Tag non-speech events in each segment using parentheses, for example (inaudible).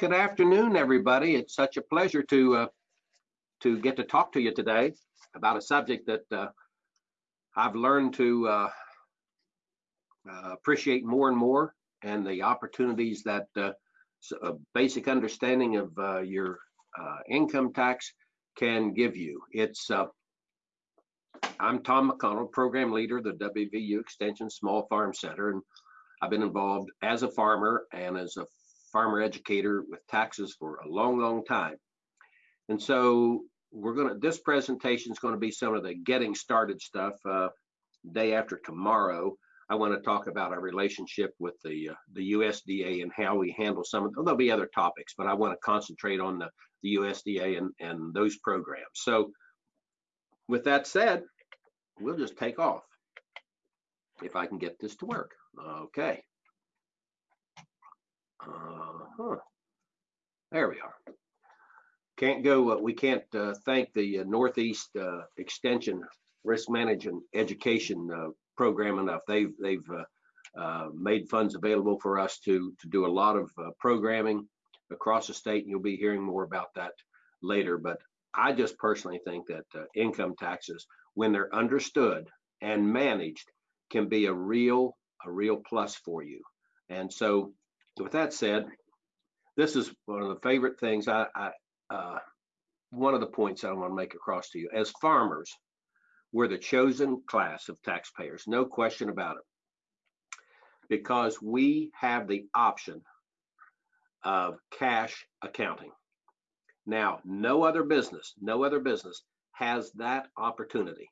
Good afternoon, everybody. It's such a pleasure to uh, to get to talk to you today about a subject that uh, I've learned to uh, uh appreciate more and more, and the opportunities that uh, a basic understanding of uh, your income tax can give you. It's I'm Tom McConnell, program leader of the WVU Extension Small Farm Center, and I've been involved as a farmer and as a farmer educator with taxes for a long, long time. And so we're going to, this presentation is going to be some of the getting started stuff. Uh, day after tomorrow, I want to talk about our relationship with the uh, the USDA and how we handle some of, there'll be other topics, but I want to concentrate on the, the USDA and, and those programs. So with that said, we'll just take off if I can get this to work. Okay. Uh huh. There we are. Can't go. Uh, we can't uh, thank the uh, Northeast uh, Extension Risk Management Education uh, Program enough. They've they've made funds available for us to to do a lot of programming across the state, and you'll be hearing more about that later. But I just personally think that income taxes, when they're understood and managed, can be a real a real plus for you. And so with that said, this is one of the favorite things I, I uh, one of the points I want to make across to you. As farmers, we're the chosen class of taxpayers, no question about it, because we have the option of cash accounting. Now, no other business, no other business has that opportunity.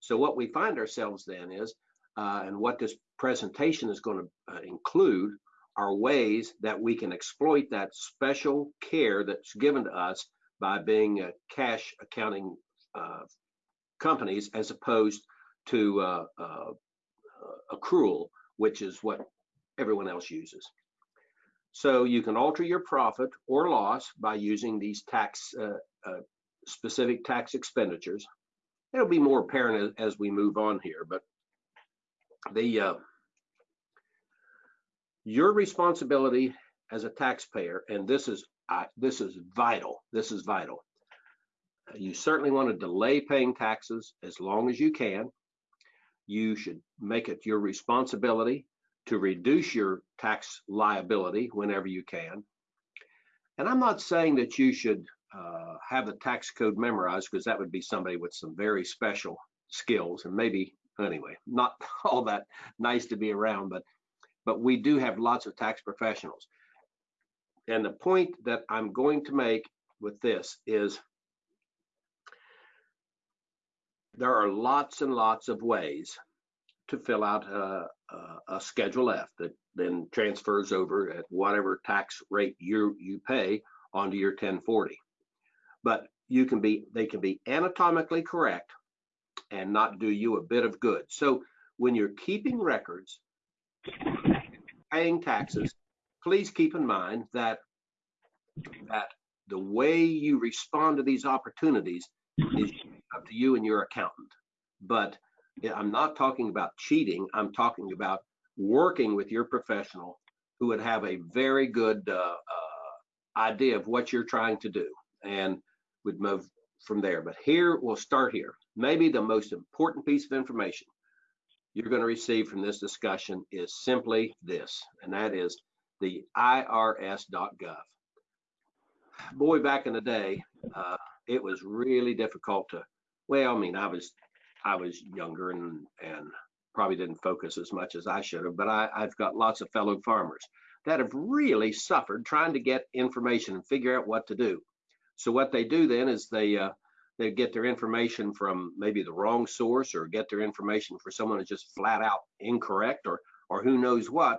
So what we find ourselves then is, uh, and what this presentation is going to uh, include are ways that we can exploit that special care that's given to us by being a cash accounting uh, companies as opposed to uh, uh, accrual, which is what everyone else uses. So you can alter your profit or loss by using these tax uh, uh, specific tax expenditures. It'll be more apparent as, we move on here, but the uh, your responsibility as a taxpayer, and this is uh, this is vital. This is vital. You certainly want to delay paying taxes as long as you can. You should make it your responsibility to reduce your tax liability whenever you can. And I'm not saying that you should uh, have the tax code memorized because that would be somebody with some very special skills and maybe anyway not (laughs) all that nice to be around but but we do have lots of tax professionals. And the point that I'm going to make with this is there are lots and lots of ways to fill out a, a, a, Schedule F that then transfers over at whatever tax rate you you pay onto your 1040. But you can be they can be anatomically correct and not do you a bit of good. So when you're keeping records paying taxes, please keep in mind that that the way you respond to these opportunities is up to you and your accountant. But I'm not talking about cheating. I'm talking about working with your professional who would have a very good uh, uh, idea of what you're trying to do and would move from there. But here, we'll start here. Maybe the most important piece of information you're going to receive from this discussion is simply this, and that is the irs.gov. Boy, back in the day, uh, it was really difficult to. Well, I mean, I was I was younger and and probably didn't focus as much as I should have, but I, I've got lots of fellow farmers that have really suffered trying to get information and figure out what to do. So what they do then is they uh, they get their information from maybe the wrong source or get their information for someone who's just flat out incorrect or or who knows what.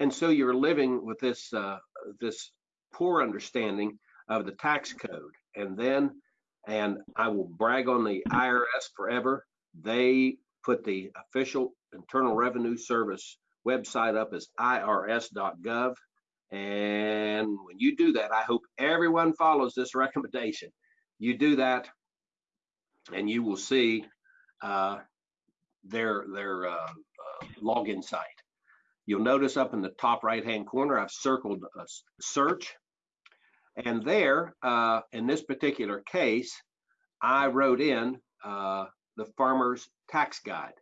And so you're living with this uh, this poor understanding of the tax code. And then and I will brag on the IRS forever. They put the official Internal Revenue Service website up as irs.gov and when you do that I hope everyone follows this recommendation. You do that and you will see uh, their their uh, uh, login site. You'll notice up in the top right hand corner, I've circled a search. And there, uh, in this particular case, I wrote in uh, the farmer's tax guide.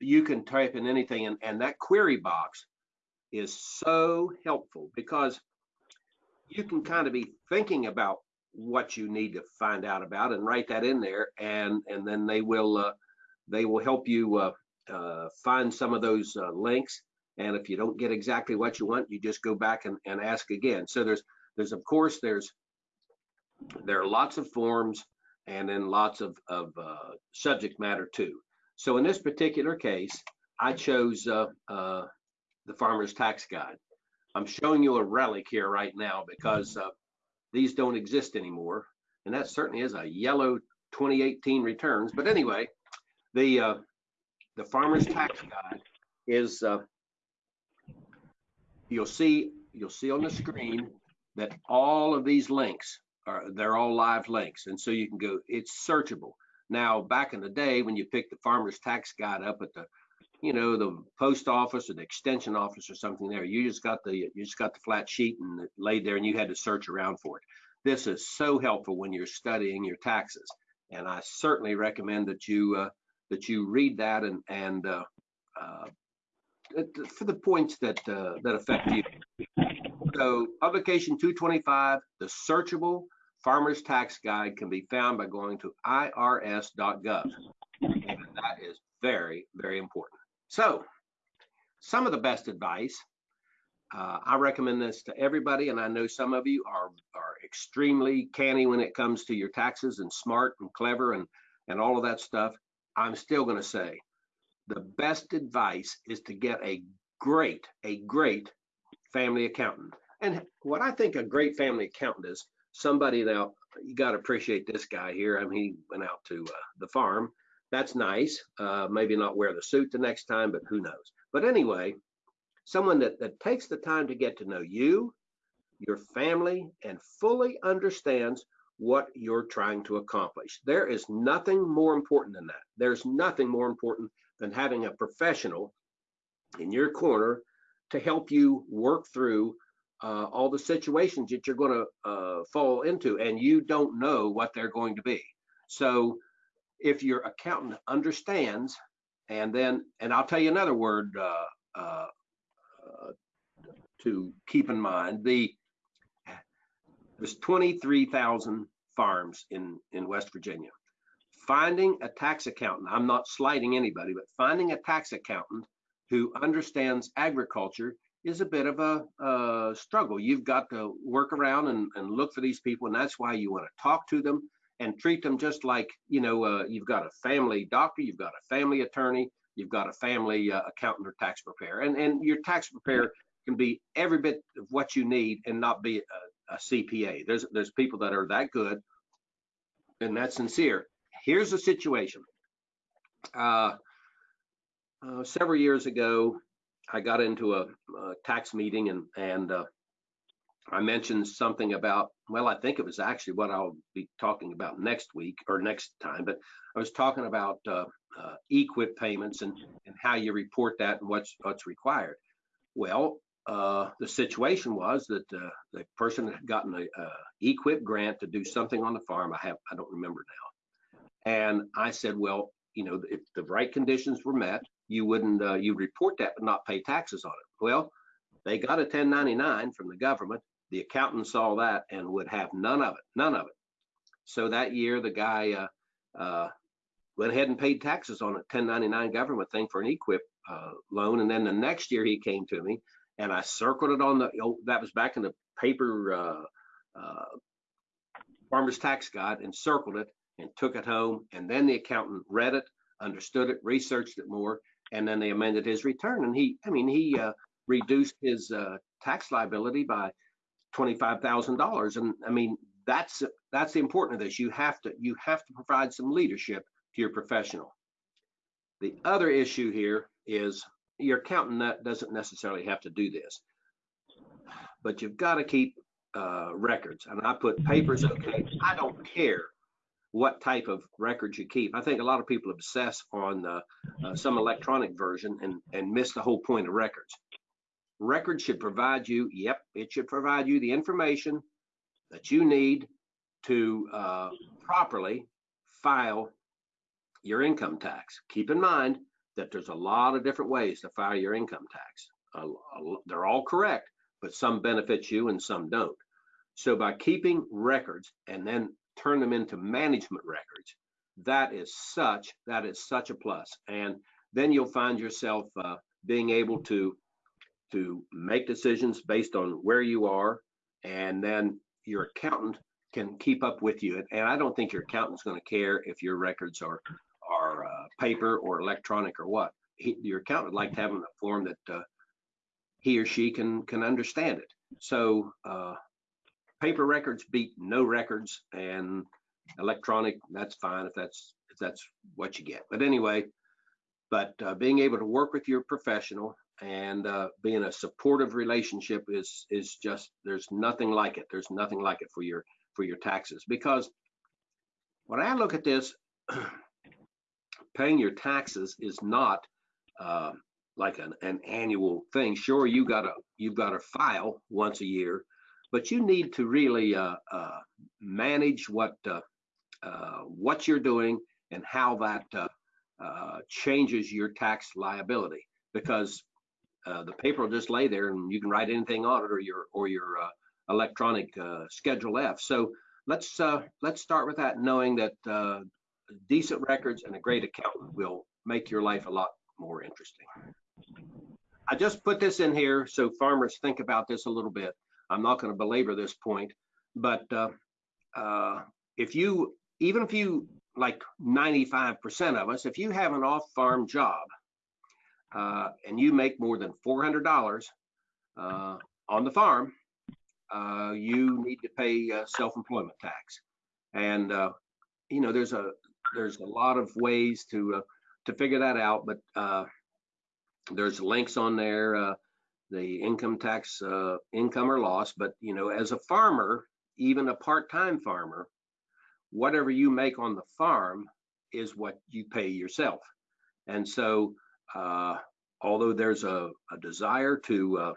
You can type in anything, and, and that query box is so helpful because you can kind of be thinking about what you need to find out about and write that in there, and and then they will uh, they will help you uh, uh, find some of those uh, links. And if you don't get exactly what you want, you just go back and, and ask again. So there's there's of course there's there are lots of forms and then lots of, of uh, subject matter too. So in this particular case, I chose uh, the Farmer's Tax Guide. I'm showing you a relic here right now because these don't exist anymore. And that certainly is a yellow 2018 returns. But anyway, the uh, the Farmer's Tax Guide is, uh, you'll see, you'll see on the screen that all of these links are, they're all live links. And so you can go, it's searchable. Now, back in the day, when you picked the Farmer's Tax Guide up at the, you know, the post office or the extension office or something there, you just got the, you just got the flat sheet and it laid there and you had to search around for it. This is so helpful when you're studying your taxes. And I certainly recommend that you, uh, that you read that and, and, uh, uh, for the points that, uh, that affect you. So publication 225, the searchable Farmer's Tax Guide can be found by going to irs.gov. And that is very, very important. So some of the best advice, uh, I recommend this to everybody, and I know some of you are, are extremely canny when it comes to your taxes and smart and clever and, and all of that stuff. I'm still going to say the best advice is to get a great, a great family accountant. And what I think a great family accountant is somebody that you got to appreciate this guy here. I mean, he went out to uh, the farm. That's nice. Uh, maybe not wear the suit the next time, but who knows? But anyway, someone that, that takes the time to get to know you, your family, and fully understands what you're trying to accomplish. There is nothing more important than that. There's nothing more important than having a professional in your corner to help you work through uh, all the situations that you're going to uh, fall into, and you don't know what they're going to be. So if your accountant understands, and then, and I'll tell you another word uh, uh, to keep in mind, the there's 23,000 farms in in West Virginia. Finding a tax accountant, I'm not slighting anybody, but finding a tax accountant who understands agriculture is a bit of a, struggle. You've got to work around and, and, look for these people, and that's why you want to talk to them and treat them just like you know uh, you've got a family doctor, you've got a family attorney, you've got a family uh, accountant or tax preparer, and and your tax preparer can be every bit of what you need and not be a, a CPA. There's there's people that are that good and that sincere. Here's the situation. Uh, uh, several years ago, I got into a, a tax meeting and and uh, I mentioned something about well, I think it was actually what I'll be talking about next week or next time, but I was talking about uh, uh, EQIP payments and and how you report that and what's what's required. Well, uh, the situation was that uh, the person had gotten a, EQIP grant to do something on the farm. I have I don't remember now, and I said, well, you know, if the right conditions were met, you wouldn't uh, you report that but not pay taxes on it. Well, they got a 1099 from the government. The accountant saw that and would have none of it, none of it. So that year, the guy uh, uh, went ahead and paid taxes on a 1099 government thing for an EQIP uh, loan. And then the next year, he came to me and I circled it on the. Oh, that was back in the paper uh, uh, farmer's tax guide and circled it and took it home. And then the accountant read it, understood it, researched it more, and then they amended his return. And he, I mean, he uh, reduced his tax liability by twenty-five thousand dollars. And I mean, that's that's the important of this. You have to you have to provide some leadership to your professional. The other issue here is your accountant doesn't necessarily have to do this, but you've got to keep uh, records. And I put papers. Okay, I don't care what type of records you keep. I think a lot of people obsess on uh, uh, some electronic version and, and miss the whole point of records. Records should provide you, yep, it should provide you the information that you need to uh, properly file your income tax. Keep in mind that there's a lot of different ways to file your income tax. Uh, they're all correct, but some benefit you and some don't. So by keeping records and then turn them into management records, that is such that is such a plus. And then you'll find yourself uh, being able to to make decisions based on where you are, and then your accountant can keep up with you. And I don't think your accountant's going to care if your records are are uh, paper or electronic or what. He, your accountant would like to have in a form that uh, he or she can can understand it. So uh, paper records beat no records, and electronic that's fine if that's if that's what you get. But anyway, but uh, being able to work with your professional and uh, being a supportive relationship is is just there's nothing like it. There's nothing like it for your for your taxes because when I look at this, (clears throat) paying your taxes is not uh, like an, an annual thing. Sure, you gotta you've got to file once a year, but you need to really uh, uh, manage what uh, uh, what you're doing and how that uh, changes your tax liability because Uh, the paper will just lay there and you can write anything on it or your or your uh, electronic uh, Schedule F. So let's let's start with that, knowing that decent records and a great accountant will make your life a lot more interesting. I just put this in here so farmers think about this a little bit. I'm not going to belabor this point, but uh, uh, if you, even if you, like 95% of us, if you have an off-farm job uh, and you make more than $400 uh, on the farm, uh, you need to pay uh, self-employment tax. And you know, there's a there's a lot of ways to to figure that out, but there's links on there, uh, the income tax, uh, income or loss. But you know, as a farmer, even a part-time farmer, whatever you make on the farm is what you pay yourself. And so, uh, although there's a, a desire to uh,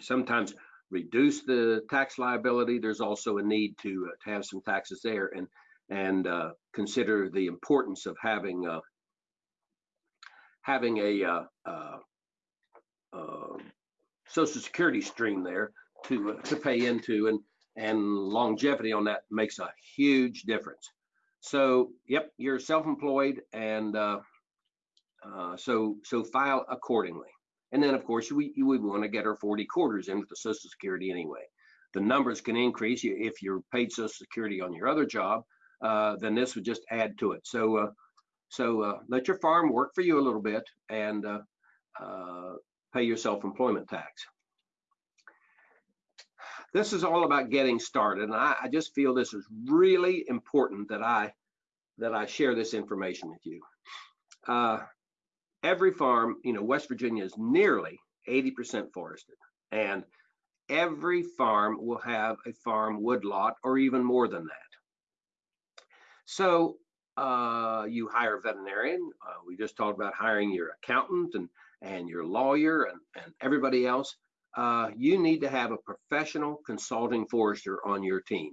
sometimes reduce the tax liability, there's also a need to, uh, to have some taxes there and and uh, consider the importance of having having a uh, uh, uh, social security stream there to uh, to pay into and and longevity on that makes a huge difference. So yep you're self-employed and uh, uh, so so file accordingly and then of course we we want to get our 40 quarters in with the social security anyway the numbers can increase if you're paid social security on your other job then this would just add to it so so uh, let your farm work for you a little bit and uh, uh, pay your self-employment tax. This is all about getting started, and I, I, just feel this is really important that I that I share this information with you. Uh, every farm, you know, West Virginia is nearly 80% forested, and every farm will have a farm woodlot or even more than that. So uh, you hire a veterinarian. Uh, we just talked about hiring your accountant and, and your lawyer and, and everybody else. Uh, you need to have a professional consulting forester on your team.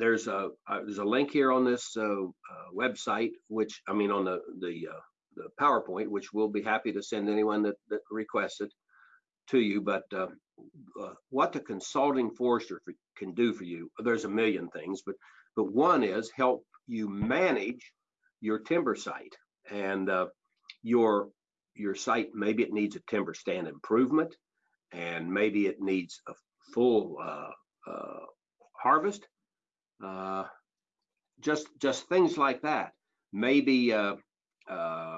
Uh, there's a uh, there's a link here on this uh, website, which I mean on the the, the PowerPoint, which we'll be happy to send anyone that, that requests it to you. But what the consulting forester for, can do for you, there's a million things, but but one is help you manage your timber site and uh, your your site maybe it needs a timber stand improvement and maybe it needs a full uh, uh, harvest uh, just just things like that. Maybe uh, uh,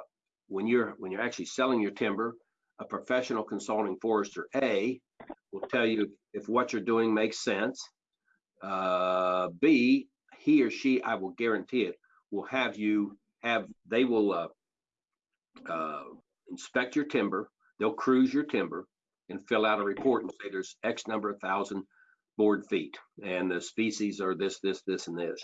when you're when you're actually selling your timber a professional consulting forester a will tell you if what you're doing makes sense. B he or she, I will guarantee it, will have you have, they will uh, uh, inspect your timber, they'll cruise your timber and fill out a report and say there's X number of thousand board feet and the species are this, this, this, and this.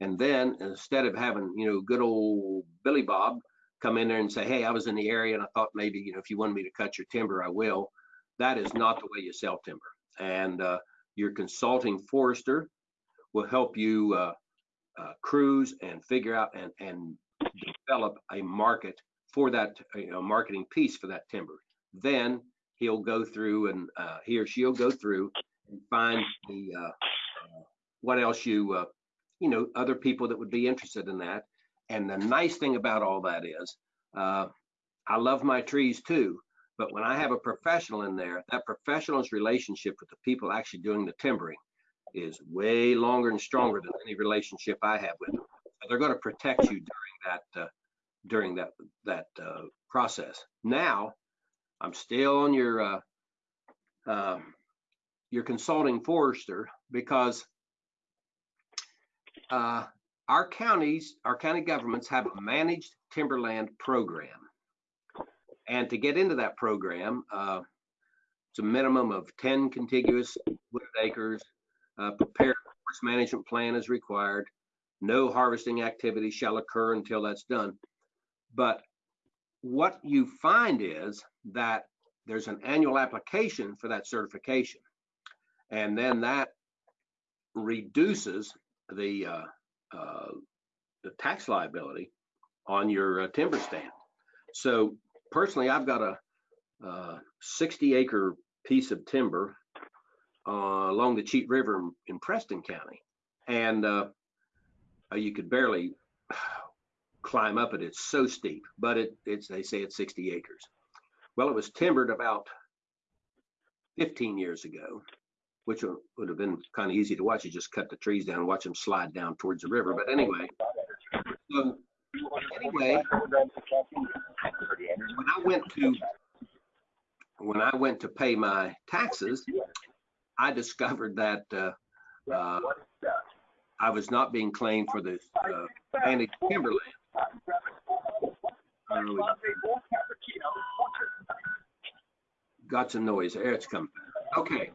And then instead of having, you know, good old Billy Bob come in there and say, hey, I was in the area and I thought maybe, you know, if you wanted me to cut your timber, I will. That is not the way you sell timber. and uh, your consulting forester will help you uh, uh, cruise and figure out and, and develop a market for that, you know, marketing piece for that timber. Then he'll go through and uh, he or she'll go through and find the uh, uh, what else you uh, you know other people that would be interested in that. And the nice thing about all that is, uh, I love my trees too. But when I have a professional in there, that professional's relationship with the people actually doing the timbering is way longer and stronger than any relationship I have with them. So they're going to protect you during that uh, during that that uh, process. Now, I'm still on your uh, uh, your consulting forester because uh, our counties, our county governments have a managed timberland program. And to get into that program, uh, it's a minimum of 10 contiguous wooded acres. Uh, prepared forest management plan is required. No harvesting activity shall occur until that's done. But what you find is that there's an annual application for that certification. And then that reduces the uh, uh, the tax liability on your uh, timber stand. So personally, I've got a uh, 60 acre piece of timber uh, along the Cheat River in, in Preston County, and uh, you could barely (sighs) climb up it. It's so steep, but it, it's they say it's 60 acres. Well, it was timbered about 15 years ago, which would have been kind of easy to watch. You just cut the trees down and watch them slide down towards the river. But anyway, so anyway, when I went to when I went to pay my taxes, I discovered that uh, uh, I was not being claimed for the uh, managed timberland. Uh, got some noise. There it's coming. Okay.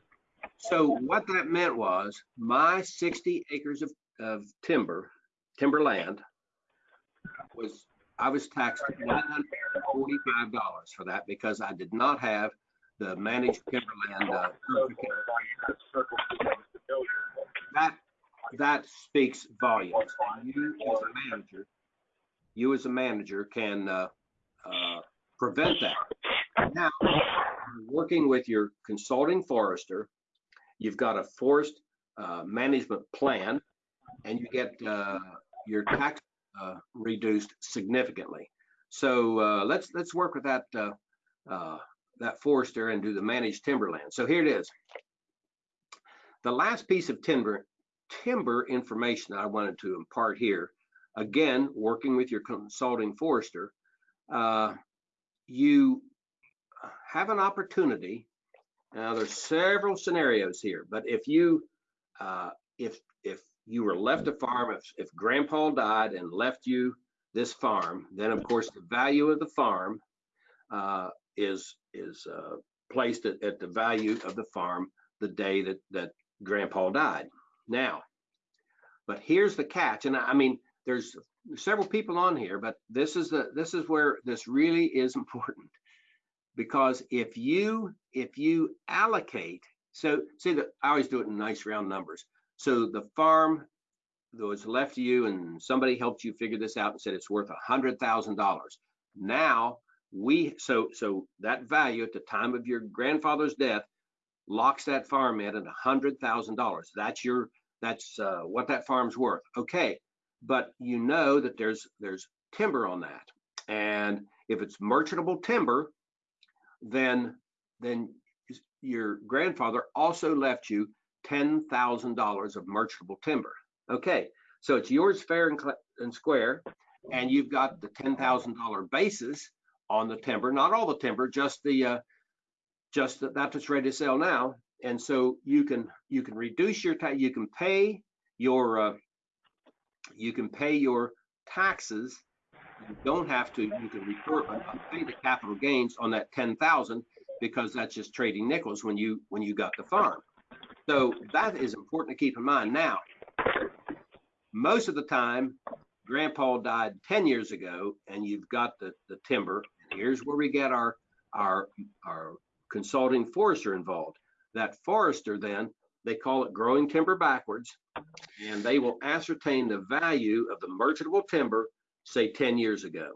So what that meant was my 60 acres of, of timber, timberland, was I was taxed $145 for that because I did not have the managed timberland uh, That that speaks volumes. You as a manager, you as a manager can uh, uh, prevent that. Now, working with your consulting forester, you've got a forest uh, management plan, and you get uh, your tax uh, reduced significantly. So uh, let's let's work with that uh, that forester and do the managed timberland. So here it is. The last piece of timber timber information that I wanted to impart here, again working with your consulting forester, you have an opportunity now there's several scenarios here, but if you uh, if if you were left a farm, if if grandpa died and left you this farm, then of course the value of the farm uh, is is uh, placed at, at the value of the farm the day that that grandpa died. Now, but here's the catch, and I mean there's several people on here, but this is the this is where this really is (laughs) important because if you if you allocate so see that i always do it in nice round numbers. So the farm that was left to you and somebody helped you figure this out and said it's worth a hundred thousand dollars. Now we so so that value at the time of your grandfather's death locks that farm in at a hundred thousand dollars. That's your that's uh, what that farm's worth. Okay but you know that there's there's timber on that. And if it's merchantable timber then then your grandfather also left you $10,000 of merchantable timber. Okay, so it's yours fair and, and square, and you've got the $10,000 basis on the timber, not all the timber, just the uh, just the, that's ready to sell now. And so you can you can reduce your tax, you can pay your uh, you can pay your taxes you don't have to, you can report, uh, uh, pay the capital gains on that 10,000 because that's just trading nickels when you, when you got the farm. So that is important to keep in mind. Now, most of the time, grandpa died 10 years ago and you've got the, the timber. And here's where we get our, our, our consulting forester involved. that forester then, they call it growing timber backwards, and they will ascertain the value of the merchantable timber, say 10 years ago.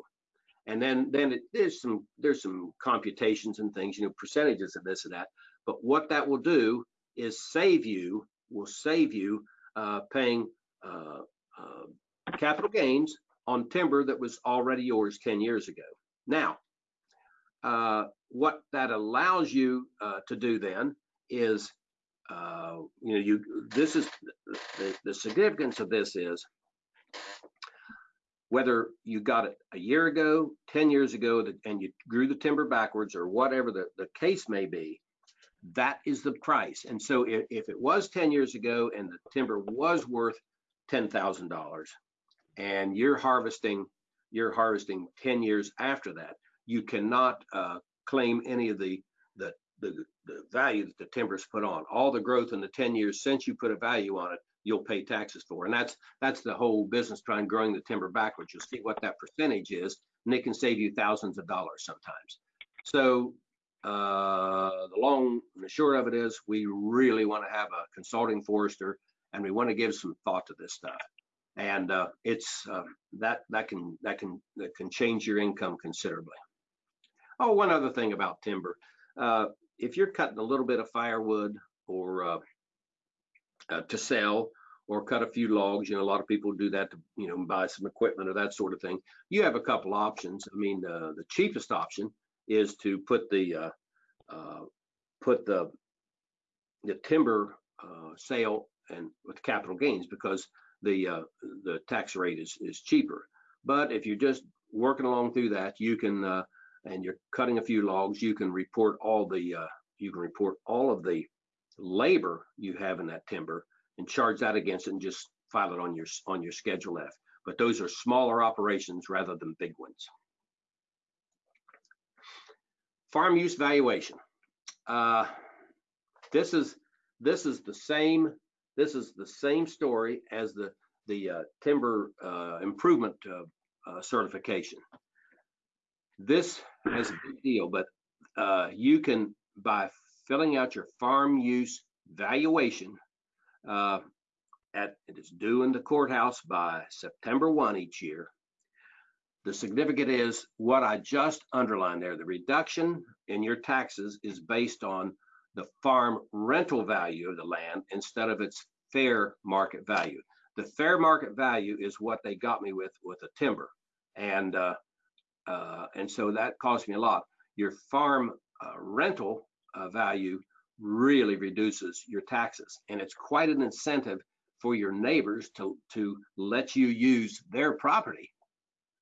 And then, then it, there's some there's some computations and things, you know, percentages of this and that. But what that will do is save you will save you uh, paying uh, uh, capital gains on timber that was already yours 10 years ago. Now, uh, what that allows you uh, to do then is, uh, you know, you this is the, the significance of this is whether you got it a year ago, 10 years ago, and you grew the timber backwards or whatever the, the case may be, that is the price. And so if, if it was 10 years ago and the timber was worth $10,000 and you're harvesting, you're harvesting 10 years after that, you cannot uh, claim any of the, the, the, the value that the timber's put on. All the growth in the 10 years since you put a value on it, you'll pay taxes for. And that's that's the whole business trying growing the timber backwards. You'll see what that percentage is, and it can save you thousands of dollars sometimes. So uh, the long and the short of it is we really want to have a consulting forester and we want to give some thought to this stuff. And uh, it's uh, that that can that can that can change your income considerably. Oh, one other thing about timber. Uh, if you're cutting a little bit of firewood or uh, to sell or cut a few logs. You know, a lot of people do that to, you know, buy some equipment or that sort of thing. You have a couple options. I mean, uh, the cheapest option is to put the uh, uh, put the the timber uh, sale and with capital gains because the uh, the tax rate is is cheaper. But if you're just working along through that, you can and you're cutting a few logs, you can report all the you can report all of the labor you have in that timber and charge that against it and just file it on your on your schedule F. But those are smaller operations rather than big ones. Farm use valuation. Uh, this is this is the same this is the same story as the the uh, timber uh, improvement uh, uh, certification. This has a big deal, but uh, you can by filling out your farm use valuation uh, at it is due in the courthouse by September 1 each year. The significant is what I just underlined there. The reduction in your taxes is based on the farm rental value of the land instead of its fair market value. The fair market value is what they got me with with the timber, and uh, uh, and so that cost me a lot. Your farm uh, rental uh, value really reduces your taxes. And it's quite an incentive for your neighbors to, to let you use their property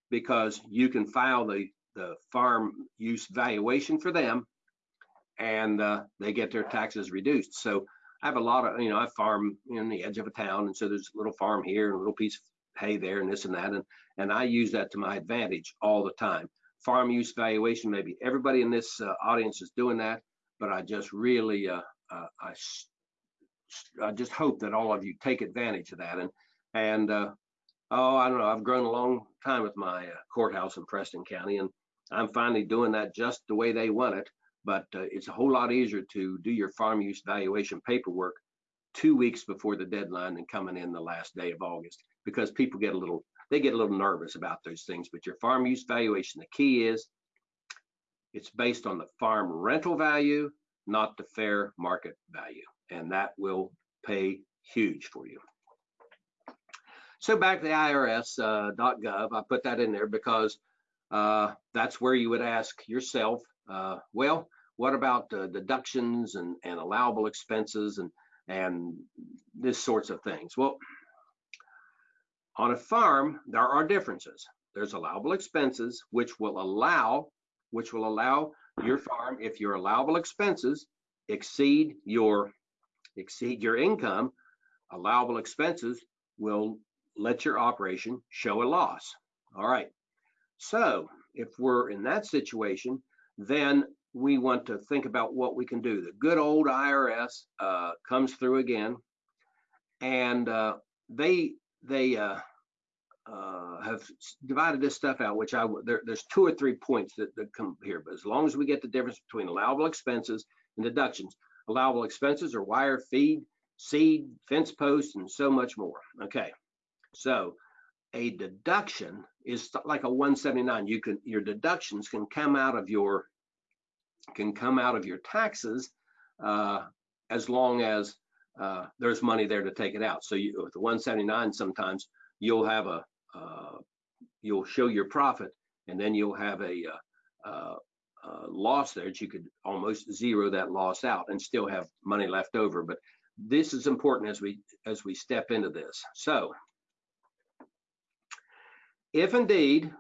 because you can file the, the farm use valuation for them and uh, they get their taxes reduced. So I have a lot of, you know, I farm in the edge of a town. And so there's a little farm here and a little piece of hay there and this and that. And, and I use that to my advantage all the time. Farm use valuation, maybe everybody in this uh, audience is doing that but I just really, uh, uh, I, I just hope that all of you take advantage of that. And, and uh, oh, I don't know, I've grown a long time with my uh, courthouse in Preston County, and I'm finally doing that just the way they want it. But uh, it's a whole lot easier to do your farm use valuation paperwork two weeks before the deadline and coming in the last day of August because people get a little they get a little nervous about those things. But your farm use valuation, the key is it's based on the farm rental value, not the fair market value, and that will pay huge for you. So back to the IRS.gov, uh, I put that in there because uh, that's where you would ask yourself, uh, well, what about deductions and, and allowable expenses and, and this sorts of things? Well, on a farm, there are differences. There's allowable expenses, which will allow which will allow your farm, if your allowable expenses exceed your exceed your income, allowable expenses will let your operation show a loss. All right. So if we're in that situation, then we want to think about what we can do. The good old IRS uh, comes through again, and uh, they they uh, uh, have divided this stuff out, which I there, there's two or three points that, that come here. But as long as we get the difference between allowable expenses and deductions, allowable expenses are wire, feed, seed, fence posts, and so much more. Okay, so a deduction is like a 179. You can your deductions can come out of your can come out of your taxes uh, as long as uh, there's money there to take it out. So you, with the 179, sometimes you'll have a you'll show your profit, and then you'll have a, uh, uh, uh, loss there that you could almost zero that loss out and still have money left over. But this is important as we as we step into this. So if indeed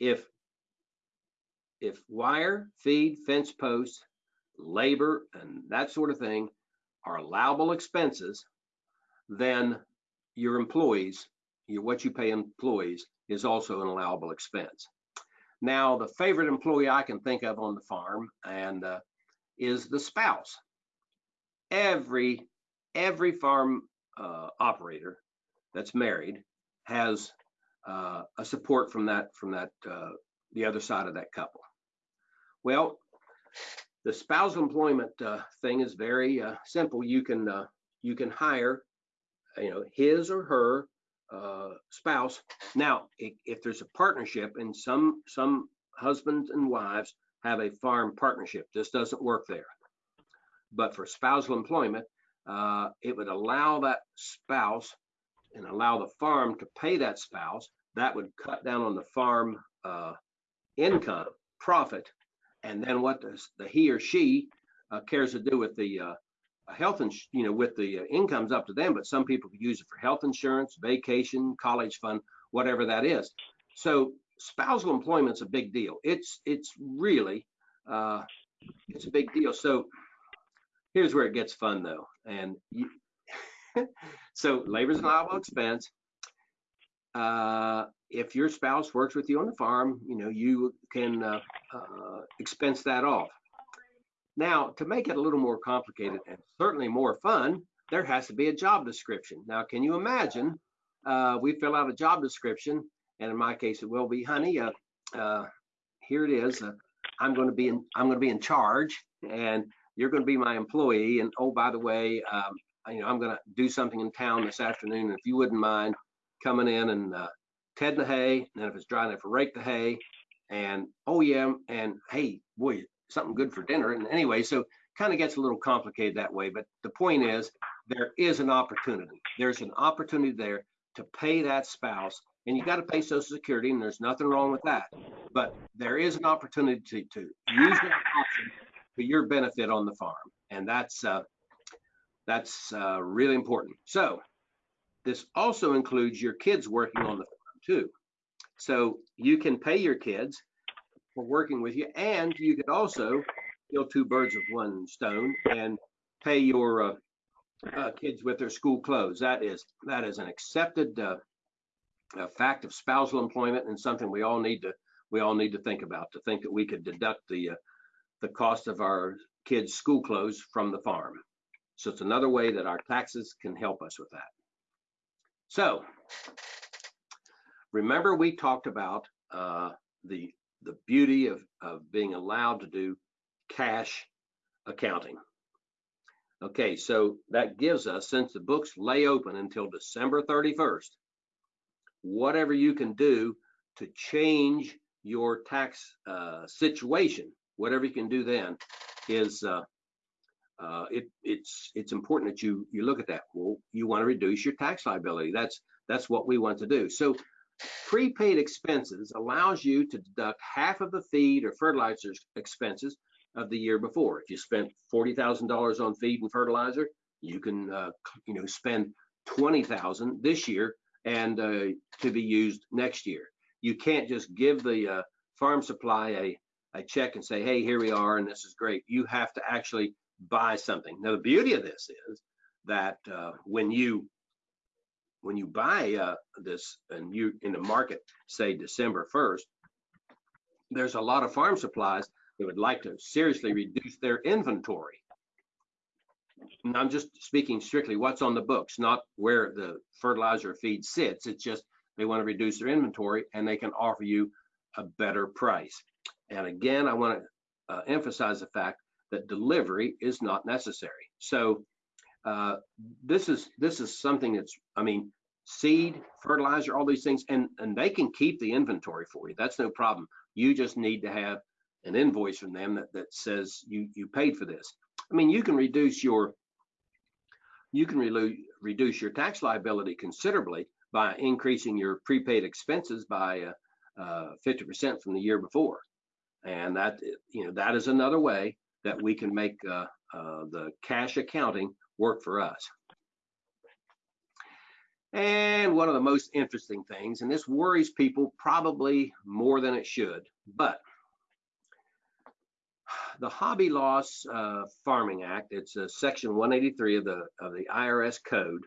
if if wire, feed, fence posts, labor, and that sort of thing are allowable expenses, then your employees, what you pay employees is also an allowable expense. Now, the favorite employee I can think of on the farm and uh, is the spouse. Every every farm uh, operator that's married has uh, a support from that from that uh, the other side of that couple. Well, the spousal employment uh, thing is very uh, simple. You can you can hire, you know, his or her uh, spouse. Now, if, if, there's a partnership, and some some husbands and wives have a farm partnership, this doesn't work there. But for spousal employment, uh, it would allow that spouse and allow the farm to pay that spouse. That would cut down on the farm uh, income profit and then what does the he or she uh, cares to do with the uh, health and you know with the uh, incomes up to them but some people use it for health insurance vacation college fund whatever that is. So spousal employment's a big deal. It's it's really uh, it's a big deal. So here's where it gets fun though and you, (laughs) so labor's an allowable expense. Uh, if your spouse works with you on the farm, you know, you can uh, uh, expense that off. Now, to make it a little more complicated and certainly more fun, there has to be a job description. Now, can you imagine? Uh, we fill out a job description, and in my case, it will be, honey. Uh, uh, here it is. Uh, I'm going to be in. I'm going to be in charge, and you're going to be my employee. And oh, by the way, um, you know, I'm going to do something in town this afternoon. If you wouldn't mind coming in and uh, ted the hay, and if it's dry enough, rake the hay, and oh yeah, and hey, boy, something good for dinner. And anyway, so kind of gets a little complicated that way. But the point is, there is an opportunity. There's an opportunity there to pay that spouse, and you got to pay Social Security, and there's nothing wrong with that. But there is an opportunity to, to use that option for your benefit on the farm, and that's uh, that's uh, really important. So this also includes your kids working on the farm too. So you can pay your kids for working with you, and you could also kill two birds with one stone and pay your uh, uh, kids with their school clothes. That is that is an accepted uh, fact of spousal employment and something we all need to we all need to think about. To think that we could deduct the uh, the cost of our kids' school clothes from the farm. So it's another way that our taxes can help us with that. So remember we talked about uh, the the beauty of, of being allowed to do cash accounting. Okay, so that gives us, since the books lay open until December 31st, whatever you can do to change your tax uh, situation, whatever you can do then is uh, uh, it, it's it's important that you you look at that. Well, you want to reduce your tax liability. That's that's what we want to do. So prepaid expenses allows you to deduct half of the feed or fertilizer expenses of the year before. If you spent forty thousand dollars on feed and fertilizer, you can uh, you know spend twenty thousand this year and uh, to be used next year. You can't just give the uh, farm supply a a check and say, hey, here we are, and this is great. You have to actually buy something. Now, the beauty of this is that uh, when you when you buy uh, this and you in the market, say December 1st, there's a lot of farm supplies that would like to seriously reduce their inventory. And I'm just speaking strictly what's on the books, not where the fertilizer feed sits. It's just they want to reduce their inventory and they can offer you a better price. And again, I want to uh, emphasize the fact that delivery is not necessary. So uh, this is this is something that's I mean seed, fertilizer, all these things, and and they can keep the inventory for you. That's no problem. You just need to have an invoice from them that, that says you you paid for this. I mean, you can reduce your you can re reduce your tax liability considerably by increasing your prepaid expenses by 50% uh, uh, from the year before. And that, you know, that is another way that we can make uh, uh, the cash accounting work for us. And one of the most interesting things, and this worries people probably more than it should, but the Hobby Loss uh, Farming Act, it's a section 183 of the of the IRS code.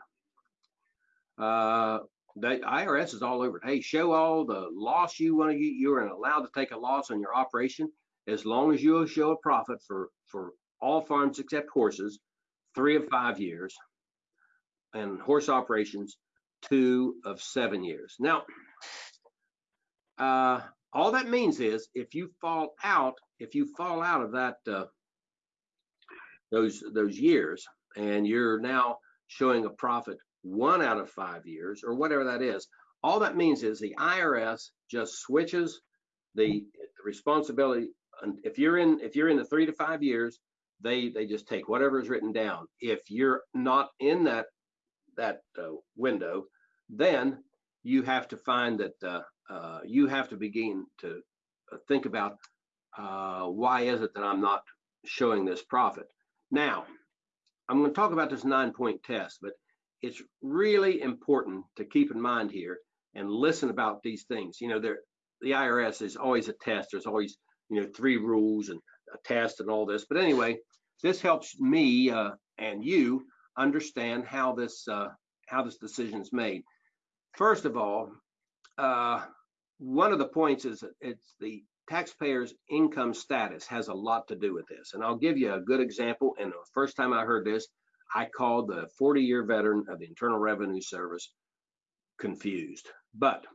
Uh, the IRS is all over it. Hey, show all the loss you want to get. You're allowed to take a loss on your operation as long as you show a profit for for all farms except horses, three of five years, and horse operations, two of seven years. Now, uh, all that means is if you fall out, if you fall out of that uh, those those years, and you're now showing a profit one out of five years or whatever that is, all that means is the IRS just switches the, responsibility. And if you're in if you're in the three to five years, they they just take whatever is written down. If you're not in that that uh, window, then you have to find that uh, uh, you have to begin to uh, think about uh, why is it that I'm not showing this profit. Now, I'm going to talk about this nine point test, but it's really important to keep in mind here and listen about these things. You know, there the IRS is always a test. There's always, you know, three rules and a test and all this. But anyway, this helps me uh, and you understand how this uh, how this decision is made. First of all, uh, one of the points is it's the taxpayer's income status has a lot to do with this. And I'll give you a good example. And the first time I heard this, I called the 40 year veteran of the Internal Revenue Service confused. But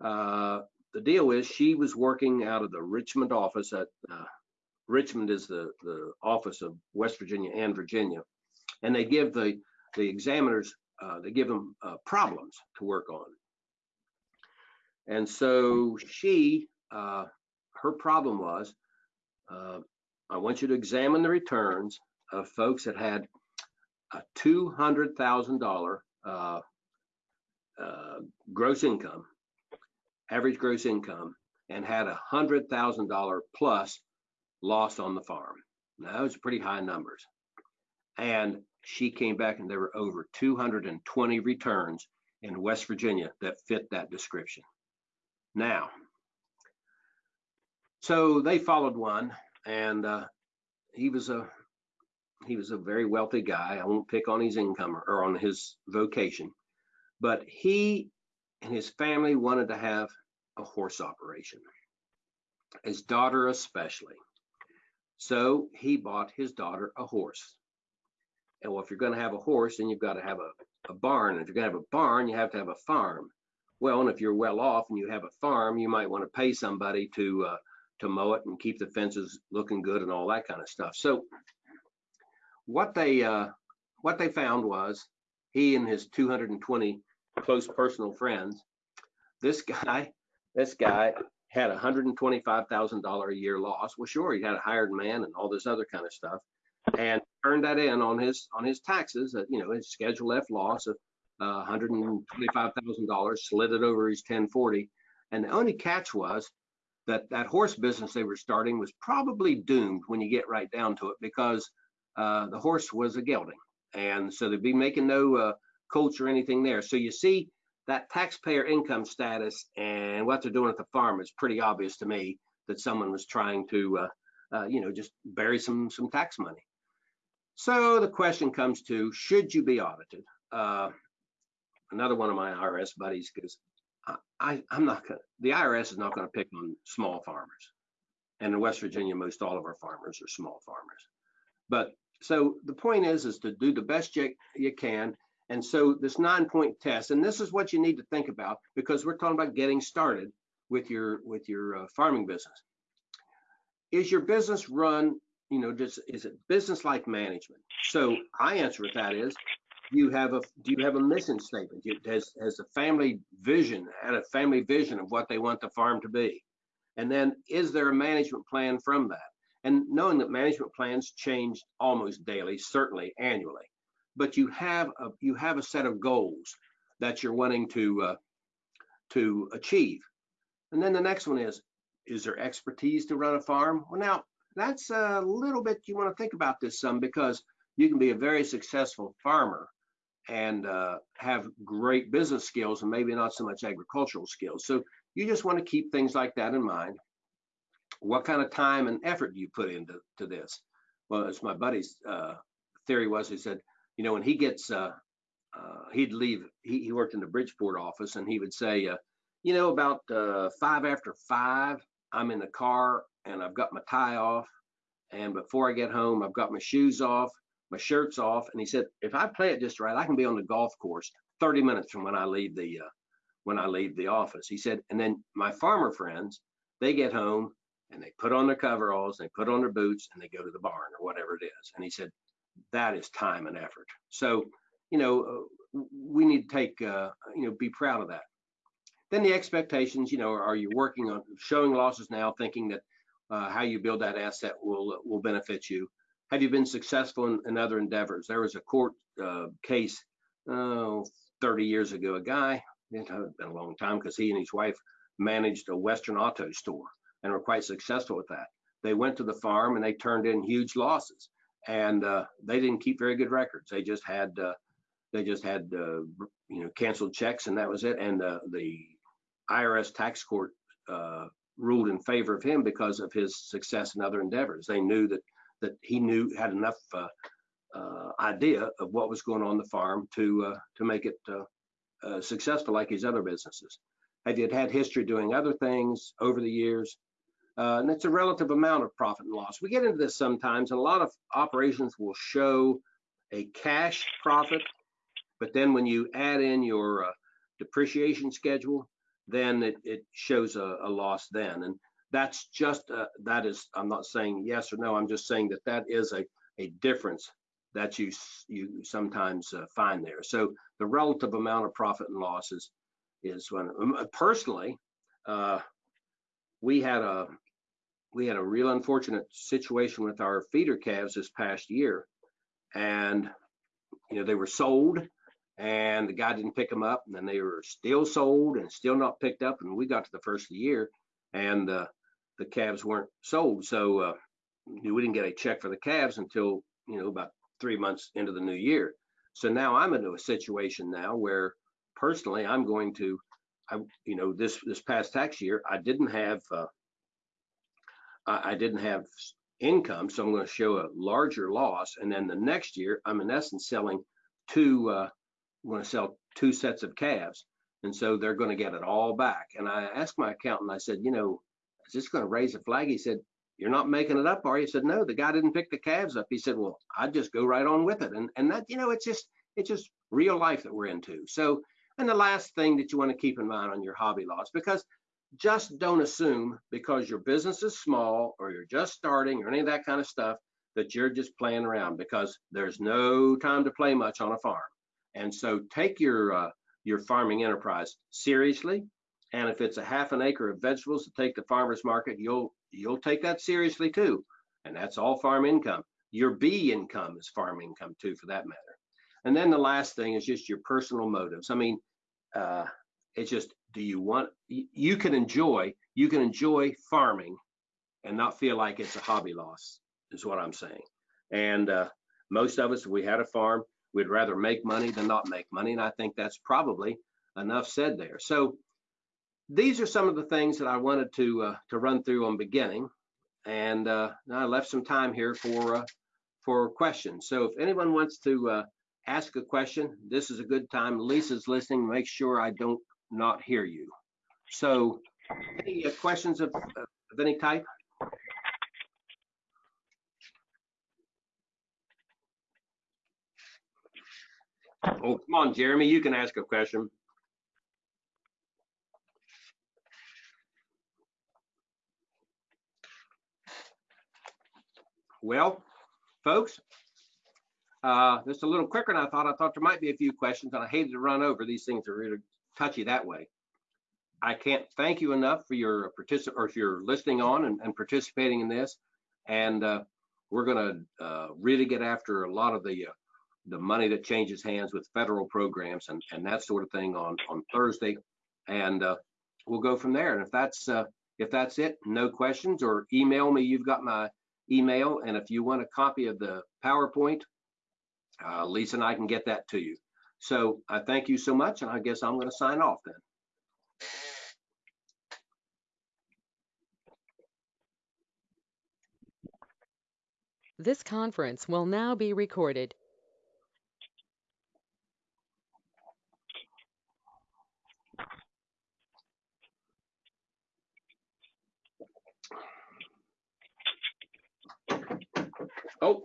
uh, the deal is she was working out of the Richmond office at uh, Richmond is the, the office of West Virginia and Virginia. And they give the, the examiners, uh, they give them uh, problems to work on. And so she, uh, her problem was, uh, I want you to examine the returns of folks that had a $200,000 uh, uh, gross income, average gross income, and had a $100,000 plus loss on the farm. Now, are pretty high numbers. And she came back and there were over 220 returns in West Virginia that fit that description. Now, so they followed one and uh, he was a he was a very wealthy guy. I won't pick on his income or, or on his vocation, but he and his family wanted to have a horse operation, his daughter especially. So he bought his daughter a horse. And well, if you're going to have a horse, then you've got to have a, a barn. And if you're going to have a barn, you have to have a farm. Well, and if you're well off and you have a farm, you might want to pay somebody to uh, to mow it and keep the fences looking good and all that kind of stuff. So what they uh, what they found was he and his 220 close personal friends. This guy, this guy had a $125,000 a year loss. Well, sure, he had a hired man and all this other kind of stuff, and turned that in on his on his taxes. Uh, you know, his Schedule F loss of uh, $125,000, slid it over his 1040, and the only catch was that that horse business they were starting was probably doomed when you get right down to it because uh, the horse was a gelding. And so they'd be making no uh, coach or anything there. So you see that taxpayer income status and what they're doing at the farm is pretty obvious to me that someone was trying to, uh, uh, you know, just bury some some tax money. So the question comes to, should you be audited? Uh, another one of my IRS buddies goes, I, am not gonna, the IRS is not gonna pick on small farmers. And in West Virginia, most all of our farmers are small farmers. But so the point is, is to do the best you, you can. And so this nine point test, and this is what you need to think about because we're talking about getting started with your with your uh, farming business. Is your business run you know, just is it business like management? So I answer with that is, do you have a do you have a mission statement? You, has has a family vision and a family vision of what they want the farm to be, and then is there a management plan from that? And knowing that management plans change almost daily, certainly annually, but you have a you have a set of goals that you're wanting to uh, to achieve. And then the next one is, is there expertise to run a farm? Well, now that's a little bit, you want to think about this some because you can be a very successful farmer and uh, have great business skills and maybe not so much agricultural skills. So you just want to keep things like that in mind. What kind of time and effort do you put into to this? Well, as my buddy's uh, theory was, he said, you know, when he gets, uh, uh he'd leave, he, he, worked in the Bridgeport office and he would say, uh, you know, about uh, five after five, I'm in the car and I've got my tie off. And before I get home, I've got my shoes off, my shirt's off. And he said, if I play it just right, I can be on the golf course 30 minutes from when I leave the uh, when I leave the office. He said, and then my farmer friends, they get home and they put on their coveralls, they put on their boots, and they go to the barn or whatever it is. And he said, that is time and effort. So, you know, uh, we need to take, uh, you know, be proud of that. Then the expectations, you know, are you working on showing losses now, thinking that uh, how you build that asset will will benefit you? Have you been successful in, in other endeavors? There was a court uh, case oh, 30 years ago. A guy, it had been a long time because he and his wife managed a Western auto store and were quite successful with that. They went to the farm and they turned in huge losses, and uh, they didn't keep very good records. They just had uh, they just had uh, you know canceled checks and that was it. And uh, the IRS tax court uh, ruled in favor of him because of his success in other endeavors. They knew that that he knew had enough uh, idea of what was going on the farm to to make it successful like his other businesses. Have you had history doing other things over the years? And it's a relative amount of profit and loss. We get into this sometimes, and a lot of operations will show a cash profit, but then when you add in your depreciation schedule, then it, it shows a, a, loss then. And that's just, uh, that is, I'm not saying yes or no, I'm just saying that that is a, a difference that you, you sometimes uh, find there. So the relative amount of profit and loss is, is when, um, uh, personally, uh, we had a, we had a real unfortunate situation with our feeder calves this past year. And, you know, they were sold and the guy didn't pick them up and then they were still sold and still not picked up. And we got to the first of the year and uh, the calves weren't sold. So uh, we didn't get a check for the calves until you know about three months into the new year. So now i'm into a situation now where personally i'm going to i you know this this past tax year i didn't have uh, I, didn't have income so i'm going to show a larger loss and then the next year i'm in essence selling two uh, want to sell two sets of calves. And so they're going to get it all back. And I asked my accountant, I said, you know, is this going to raise a flag? He said, you're not making it up, are you? He said, no, the guy didn't pick the calves up. He said, well, I'd just go right on with it. And, and that, you know, it's just, it's just real life that we're into. So, and the last thing that you want to keep in mind on your hobby loss, because just don't assume because your business is small or you're just starting or any of that kind of stuff that you're just playing around because there's no time to play much on a farm. And so take your uh, your farming enterprise seriously. And if it's a half an acre of vegetables to take to farmers market, you'll you'll take that seriously too. And that's all farm income. Your bee income is farm income too, for that matter. And then the last thing is just your personal motives. I mean, uh, it's just do you want you can enjoy you can enjoy farming and not feel like it's a hobby loss is what I'm saying. And uh, most of us, if we had a farm, we'd rather make money than not make money. And I think that's probably enough said there. So these are some of the things that I wanted to uh, to run through on beginning. And uh, I left some time here for uh, for questions. So if anyone wants to uh, ask a question, this is a good time. Lisa's listening. Make sure I don't not hear you. So any uh, questions of, of any type? Oh, come on, Jeremy, you can ask a question. Well, folks, uh, just a little quicker than I thought. I thought there might be a few questions and I hated to run over. These things are really touchy that way. I can't thank you enough for your particip or for your listening on and, and participating in this. And uh, we're going to uh, really get after a lot of the uh, the money that changes hands with federal programs and, and that sort of thing on on Thursday. And uh, we'll go from there. And if that's uh, if that's it, no questions or email me. You've got my email. And if you want a copy of the PowerPoint, uh, Lisa and I can get that to you. So I thank you so much. And I guess I'm going to sign off then. This conference will now be recorded. Oh.